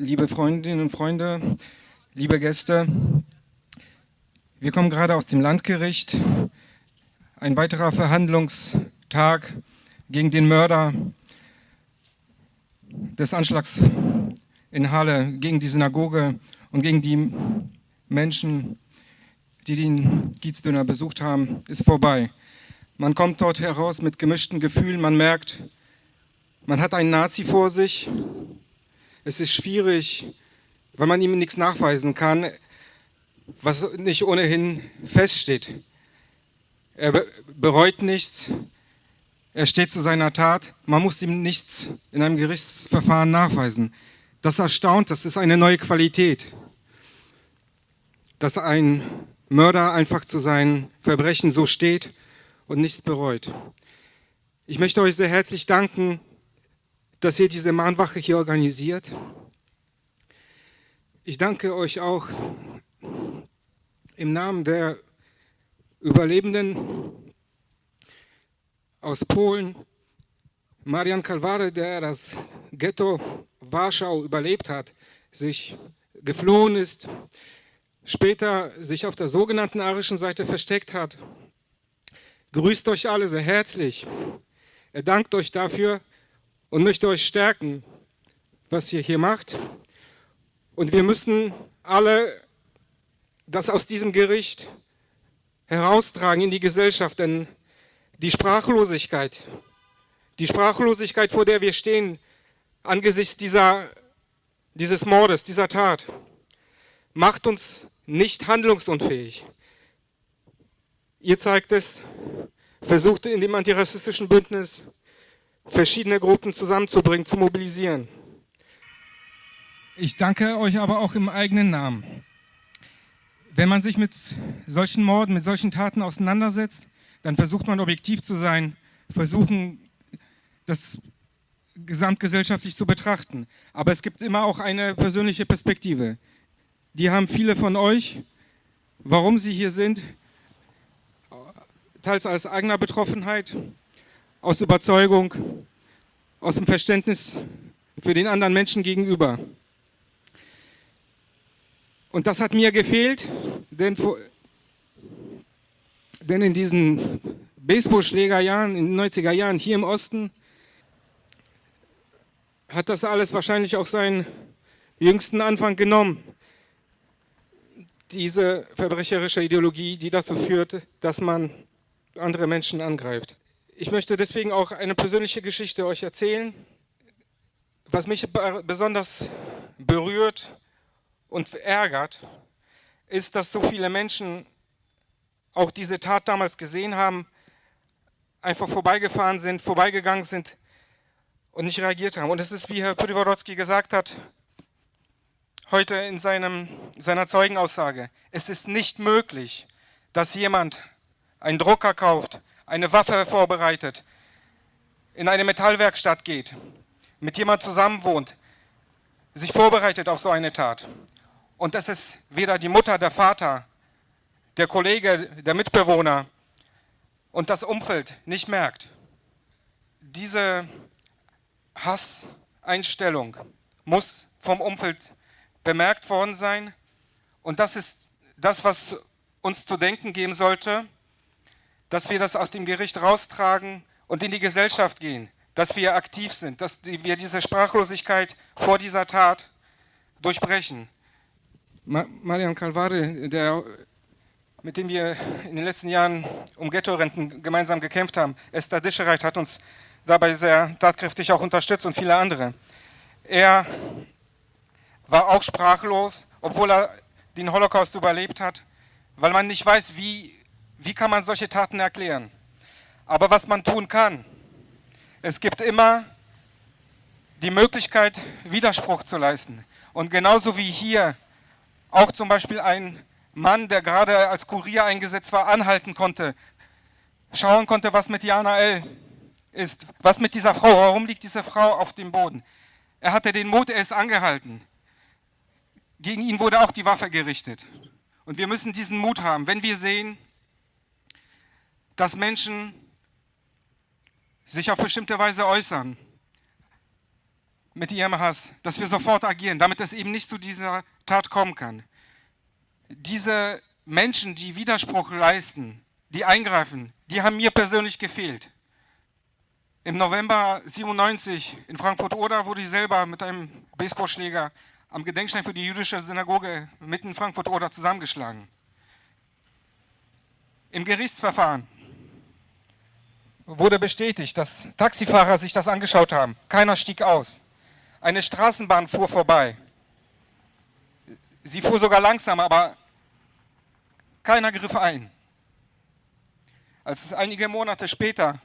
liebe Freundinnen und Freunde, liebe Gäste. Wir kommen gerade aus dem Landgericht. Ein weiterer Verhandlungstag gegen den Mörder des Anschlags in Halle, gegen die Synagoge und gegen die Menschen, die den Gießdöner besucht haben, ist vorbei. Man kommt dort heraus mit gemischten Gefühlen, man merkt, man hat einen Nazi vor sich. Es ist schwierig, weil man ihm nichts nachweisen kann, was nicht ohnehin feststeht. Er bereut nichts, er steht zu seiner Tat, man muss ihm nichts in einem Gerichtsverfahren nachweisen. Das erstaunt, das ist eine neue Qualität, dass ein Mörder einfach zu seinen Verbrechen so steht und nichts bereut. Ich möchte euch sehr herzlich danken, dass ihr diese Mahnwache hier organisiert. Ich danke euch auch im Namen der Überlebenden aus Polen, Marian Kalwary, der das Ghetto Warschau überlebt hat, sich geflohen ist, später sich auf der sogenannten arischen Seite versteckt hat. Grüßt euch alle sehr herzlich. Er dankt euch dafür und möchte euch stärken, was ihr hier macht. Und wir müssen alle das aus diesem Gericht heraustragen in die Gesellschaft, denn die Sprachlosigkeit, die Sprachlosigkeit, vor der wir stehen, angesichts dieser, dieses Mordes, dieser Tat, macht uns nicht handlungsunfähig. Ihr zeigt es, versucht in dem antirassistischen Bündnis verschiedene Gruppen zusammenzubringen, zu mobilisieren. Ich danke euch aber auch im eigenen Namen. Wenn man sich mit solchen Morden, mit solchen Taten auseinandersetzt, dann versucht man objektiv zu sein, versuchen das gesamtgesellschaftlich zu betrachten. Aber es gibt immer auch eine persönliche Perspektive. Die haben viele von euch, warum sie hier sind, teils aus eigener Betroffenheit, aus Überzeugung, aus dem Verständnis für den anderen Menschen gegenüber. Und das hat mir gefehlt, denn, denn in diesen Baseballschlägerjahren, in den 90er Jahren hier im Osten, hat das alles wahrscheinlich auch seinen jüngsten Anfang genommen. Diese verbrecherische Ideologie, die dazu führt, dass man andere Menschen angreift. Ich möchte deswegen auch eine persönliche Geschichte euch erzählen, was mich besonders berührt und ärgert, ist, dass so viele Menschen auch diese Tat damals gesehen haben, einfach vorbeigefahren sind, vorbeigegangen sind und nicht reagiert haben. Und es ist, wie Herr Pryworodzki gesagt hat, heute in seinem, seiner Zeugenaussage, es ist nicht möglich, dass jemand einen Drucker kauft, eine Waffe vorbereitet, in eine Metallwerkstatt geht, mit jemand zusammen wohnt, sich vorbereitet auf so eine Tat. Und dass es weder die Mutter, der Vater, der Kollege, der Mitbewohner und das Umfeld nicht merkt. Diese Hasseinstellung muss vom Umfeld bemerkt worden sein. Und das ist das, was uns zu denken geben sollte, dass wir das aus dem Gericht raustragen und in die Gesellschaft gehen, dass wir aktiv sind, dass wir diese Sprachlosigkeit vor dieser Tat durchbrechen. Marian Calvare, der, mit dem wir in den letzten Jahren um Ghetto-Renten gemeinsam gekämpft haben, Esther Dischereit hat uns dabei sehr tatkräftig auch unterstützt und viele andere. Er war auch sprachlos, obwohl er den Holocaust überlebt hat, weil man nicht weiß, wie, wie kann man solche Taten erklären. Aber was man tun kann, es gibt immer die Möglichkeit, Widerspruch zu leisten. Und genauso wie hier auch zum Beispiel ein Mann, der gerade als Kurier eingesetzt war, anhalten konnte, schauen konnte, was mit Jana L. ist, was mit dieser Frau, warum liegt diese Frau auf dem Boden. Er hatte den Mut, er ist angehalten. Gegen ihn wurde auch die Waffe gerichtet. Und wir müssen diesen Mut haben, wenn wir sehen, dass Menschen sich auf bestimmte Weise äußern, mit ihrem Hass, dass wir sofort agieren, damit es eben nicht zu dieser Tat kommen kann. Diese Menschen, die Widerspruch leisten, die eingreifen, die haben mir persönlich gefehlt. Im November 97 in Frankfurt-Oder wurde ich selber mit einem Baseballschläger am Gedenkstein für die jüdische Synagoge mitten in Frankfurt-Oder zusammengeschlagen. Im Gerichtsverfahren wurde bestätigt, dass Taxifahrer sich das angeschaut haben. Keiner stieg aus. Eine Straßenbahn fuhr vorbei. Sie fuhr sogar langsam, aber keiner griff ein. Als einige Monate später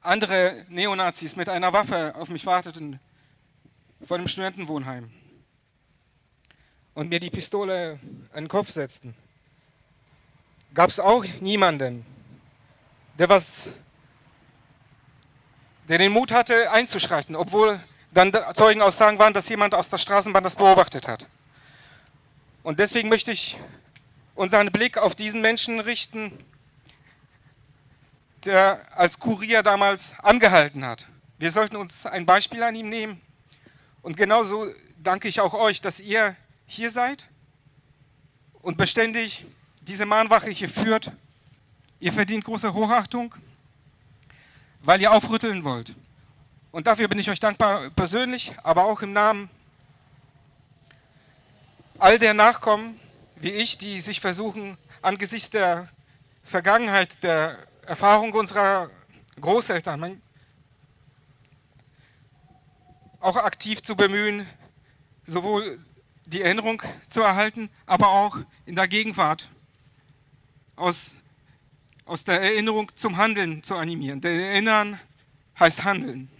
andere Neonazis mit einer Waffe auf mich warteten vor dem Studentenwohnheim und mir die Pistole an den Kopf setzten, gab es auch niemanden, der was, der den Mut hatte einzuschreiten, obwohl dann Zeugenaussagen waren, dass jemand aus der Straßenbahn das beobachtet hat. Und deswegen möchte ich unseren Blick auf diesen Menschen richten, der als Kurier damals angehalten hat. Wir sollten uns ein Beispiel an ihm nehmen. Und genauso danke ich auch euch, dass ihr hier seid und beständig diese Mahnwache hier führt. Ihr verdient große Hochachtung, weil ihr aufrütteln wollt. Und dafür bin ich euch dankbar persönlich, aber auch im Namen all der Nachkommen wie ich, die sich versuchen, angesichts der Vergangenheit, der Erfahrung unserer Großeltern, auch aktiv zu bemühen, sowohl die Erinnerung zu erhalten, aber auch in der Gegenwart aus, aus der Erinnerung zum Handeln zu animieren. Denn Erinnern heißt Handeln.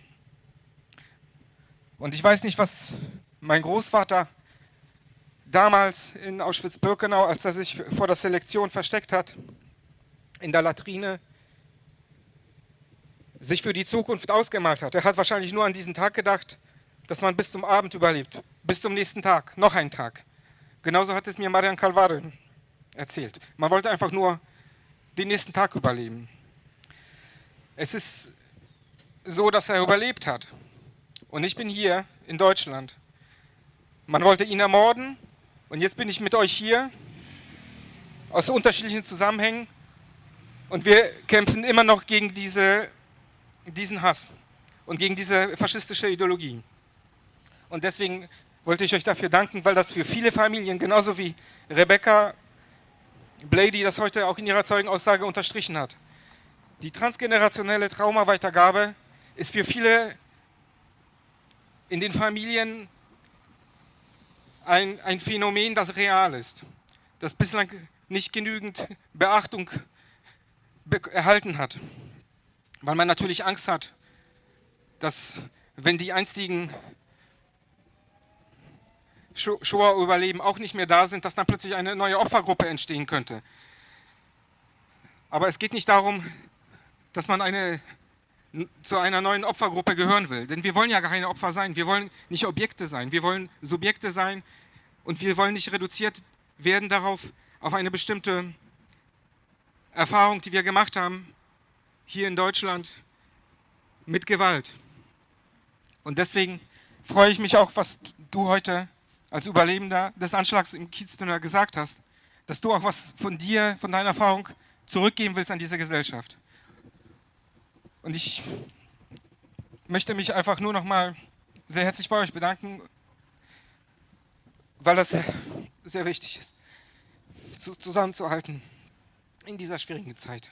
Und ich weiß nicht, was mein Großvater damals in Auschwitz-Birkenau, als er sich vor der Selektion versteckt hat, in der Latrine, sich für die Zukunft ausgemalt hat. Er hat wahrscheinlich nur an diesen Tag gedacht, dass man bis zum Abend überlebt, bis zum nächsten Tag, noch einen Tag. Genauso hat es mir Marian Calvare erzählt. Man wollte einfach nur den nächsten Tag überleben. Es ist so, dass er überlebt hat. Und ich bin hier in Deutschland. Man wollte ihn ermorden und jetzt bin ich mit euch hier aus unterschiedlichen Zusammenhängen und wir kämpfen immer noch gegen diese, diesen Hass und gegen diese faschistische Ideologie. Und deswegen wollte ich euch dafür danken, weil das für viele Familien, genauso wie Rebecca Blady das heute auch in ihrer Zeugenaussage unterstrichen hat. Die transgenerationelle Traumaweitergabe ist für viele in den Familien ein, ein Phänomen, das real ist, das bislang nicht genügend Beachtung erhalten hat, weil man natürlich Angst hat, dass wenn die einstigen Shoah-Überleben auch nicht mehr da sind, dass dann plötzlich eine neue Opfergruppe entstehen könnte. Aber es geht nicht darum, dass man eine, zu einer neuen Opfergruppe gehören will. Denn wir wollen ja keine Opfer sein. Wir wollen nicht Objekte sein. Wir wollen Subjekte sein und wir wollen nicht reduziert werden darauf, auf eine bestimmte Erfahrung, die wir gemacht haben, hier in Deutschland, mit Gewalt. Und deswegen freue ich mich auch, was du heute als Überlebender des Anschlags im Kieztunnel gesagt hast, dass du auch was von dir, von deiner Erfahrung zurückgeben willst an diese Gesellschaft. Und ich möchte mich einfach nur noch mal sehr herzlich bei euch bedanken, weil das sehr wichtig ist, zusammenzuhalten in dieser schwierigen Zeit.